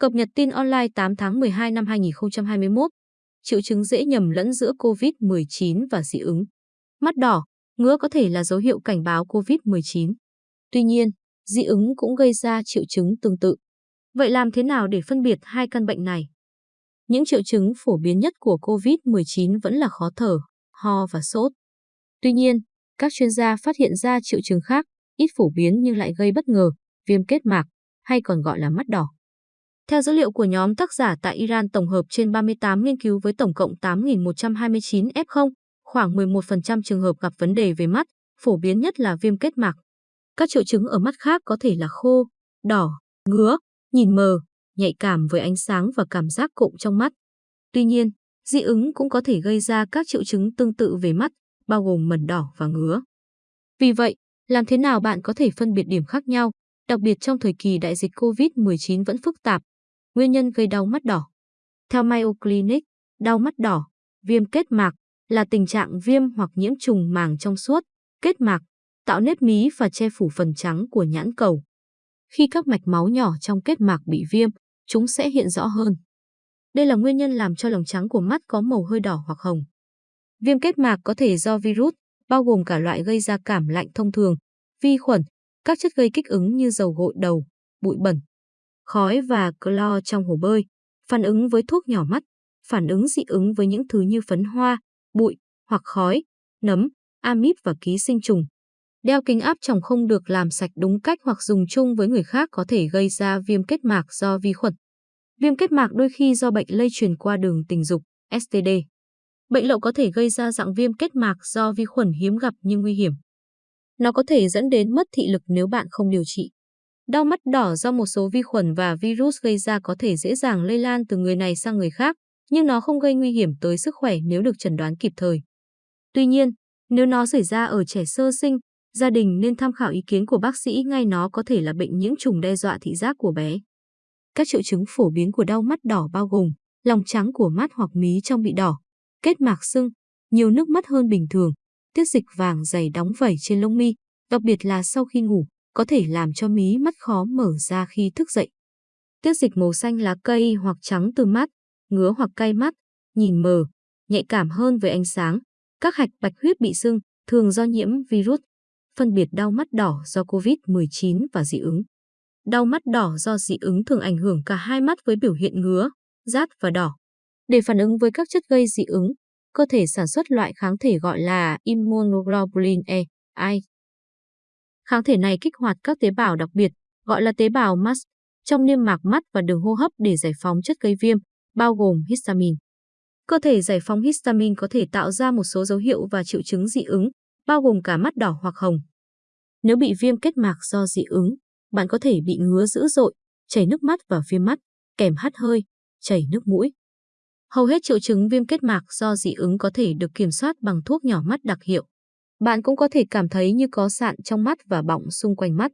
Cập nhật tin online 8 tháng 12 năm 2021. Triệu chứng dễ nhầm lẫn giữa COVID-19 và dị ứng. Mắt đỏ, ngứa có thể là dấu hiệu cảnh báo COVID-19. Tuy nhiên, dị ứng cũng gây ra triệu chứng tương tự. Vậy làm thế nào để phân biệt hai căn bệnh này? Những triệu chứng phổ biến nhất của COVID-19 vẫn là khó thở, ho và sốt. Tuy nhiên, các chuyên gia phát hiện ra triệu chứng khác, ít phổ biến nhưng lại gây bất ngờ, viêm kết mạc, hay còn gọi là mắt đỏ. Theo dữ liệu của nhóm tác giả tại Iran tổng hợp trên 38 nghiên cứu với tổng cộng 8.129 F0, khoảng 11% trường hợp gặp vấn đề về mắt, phổ biến nhất là viêm kết mạc. Các triệu chứng ở mắt khác có thể là khô, đỏ, ngứa, nhìn mờ, nhạy cảm với ánh sáng và cảm giác cụm trong mắt. Tuy nhiên, dị ứng cũng có thể gây ra các triệu chứng tương tự về mắt, bao gồm mẩn đỏ và ngứa. Vì vậy, làm thế nào bạn có thể phân biệt điểm khác nhau, đặc biệt trong thời kỳ đại dịch COVID-19 vẫn phức tạp, nguyên nhân gây đau mắt đỏ. Theo Mayo Clinic, đau mắt đỏ, viêm kết mạc là tình trạng viêm hoặc nhiễm trùng màng trong suốt, kết mạc, tạo nếp mí và che phủ phần trắng của nhãn cầu. Khi các mạch máu nhỏ trong kết mạc bị viêm, chúng sẽ hiện rõ hơn. Đây là nguyên nhân làm cho lòng trắng của mắt có màu hơi đỏ hoặc hồng. Viêm kết mạc có thể do virus, bao gồm cả loại gây ra cảm lạnh thông thường, vi khuẩn, các chất gây kích ứng như dầu gội đầu, bụi bẩn, khói và clo trong hồ bơi, phản ứng với thuốc nhỏ mắt, phản ứng dị ứng với những thứ như phấn hoa, bụi hoặc khói, nấm, amip và ký sinh trùng. Đeo kính áp tròng không được làm sạch đúng cách hoặc dùng chung với người khác có thể gây ra viêm kết mạc do vi khuẩn. Viêm kết mạc đôi khi do bệnh lây truyền qua đường tình dục, STD. Bệnh lậu có thể gây ra dạng viêm kết mạc do vi khuẩn hiếm gặp nhưng nguy hiểm. Nó có thể dẫn đến mất thị lực nếu bạn không điều trị. Đau mắt đỏ do một số vi khuẩn và virus gây ra có thể dễ dàng lây lan từ người này sang người khác, nhưng nó không gây nguy hiểm tới sức khỏe nếu được chẩn đoán kịp thời. Tuy nhiên, nếu nó xảy ra ở trẻ sơ sinh, gia đình nên tham khảo ý kiến của bác sĩ ngay nó có thể là bệnh nhiễm trùng đe dọa thị giác của bé. Các triệu chứng phổ biến của đau mắt đỏ bao gồm lòng trắng của mắt hoặc mí trong bị đỏ, kết mạc sưng, nhiều nước mắt hơn bình thường, tiết dịch vàng dày đóng vẩy trên lông mi, đặc biệt là sau khi ngủ, có thể làm cho mí mắt khó mở ra khi thức dậy. Tiết dịch màu xanh lá cây hoặc trắng từ mắt, ngứa hoặc cay mắt, nhìn mờ, nhạy cảm hơn với ánh sáng, các hạch bạch huyết bị sưng, thường do nhiễm virus, phân biệt đau mắt đỏ do COVID-19 và dị ứng. Đau mắt đỏ do dị ứng thường ảnh hưởng cả hai mắt với biểu hiện ngứa, rát và đỏ. Để phản ứng với các chất gây dị ứng, cơ thể sản xuất loại kháng thể gọi là immunoglobulin E, I. Kháng thể này kích hoạt các tế bào đặc biệt, gọi là tế bào MAST, trong niêm mạc mắt và đường hô hấp để giải phóng chất gây viêm, bao gồm histamine. Cơ thể giải phóng histamine có thể tạo ra một số dấu hiệu và triệu chứng dị ứng, bao gồm cả mắt đỏ hoặc hồng. Nếu bị viêm kết mạc do dị ứng, bạn có thể bị ngứa dữ dội, chảy nước mắt và viêm mắt, kèm hắt hơi, chảy nước mũi. Hầu hết triệu chứng viêm kết mạc do dị ứng có thể được kiểm soát bằng thuốc nhỏ mắt đặc hiệu. Bạn cũng có thể cảm thấy như có sạn trong mắt và bọng xung quanh mắt.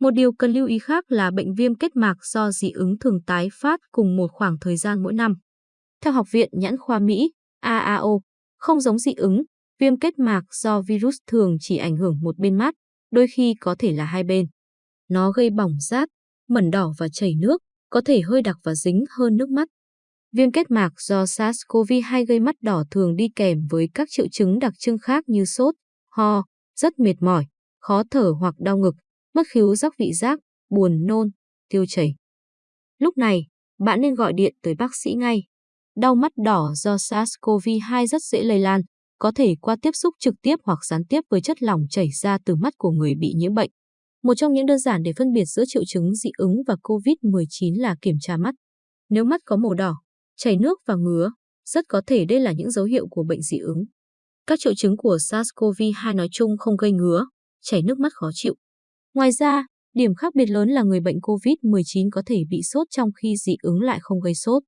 Một điều cần lưu ý khác là bệnh viêm kết mạc do dị ứng thường tái phát cùng một khoảng thời gian mỗi năm. Theo Học viện Nhãn khoa Mỹ, AAO, không giống dị ứng, viêm kết mạc do virus thường chỉ ảnh hưởng một bên mắt, đôi khi có thể là hai bên. Nó gây bỏng rát, mẩn đỏ và chảy nước, có thể hơi đặc và dính hơn nước mắt. Viêm kết mạc do SARS-CoV-2 gây mắt đỏ thường đi kèm với các triệu chứng đặc trưng khác như sốt, ho, rất mệt mỏi, khó thở hoặc đau ngực, mất khứu giác vị giác, buồn nôn, tiêu chảy. Lúc này, bạn nên gọi điện tới bác sĩ ngay. Đau mắt đỏ do SARS-CoV-2 rất dễ lây lan, có thể qua tiếp xúc trực tiếp hoặc gián tiếp với chất lỏng chảy ra từ mắt của người bị nhiễm bệnh. Một trong những đơn giản để phân biệt giữa triệu chứng dị ứng và COVID-19 là kiểm tra mắt. Nếu mắt có màu đỏ, chảy nước và ngứa, rất có thể đây là những dấu hiệu của bệnh dị ứng. Các triệu chứng của SARS-CoV-2 nói chung không gây ngứa, chảy nước mắt khó chịu. Ngoài ra, điểm khác biệt lớn là người bệnh COVID-19 có thể bị sốt trong khi dị ứng lại không gây sốt.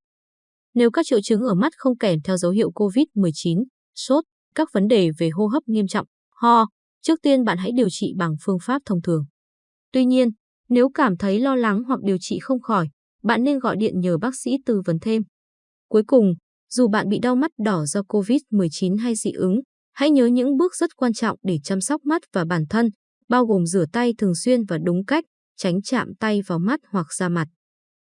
Nếu các triệu chứng ở mắt không kèm theo dấu hiệu COVID-19, sốt, các vấn đề về hô hấp nghiêm trọng, ho, trước tiên bạn hãy điều trị bằng phương pháp thông thường. Tuy nhiên, nếu cảm thấy lo lắng hoặc điều trị không khỏi, bạn nên gọi điện nhờ bác sĩ tư vấn thêm. Cuối cùng, dù bạn bị đau mắt đỏ do COVID-19 hay dị ứng, hãy nhớ những bước rất quan trọng để chăm sóc mắt và bản thân, bao gồm rửa tay thường xuyên và đúng cách, tránh chạm tay vào mắt hoặc da mặt.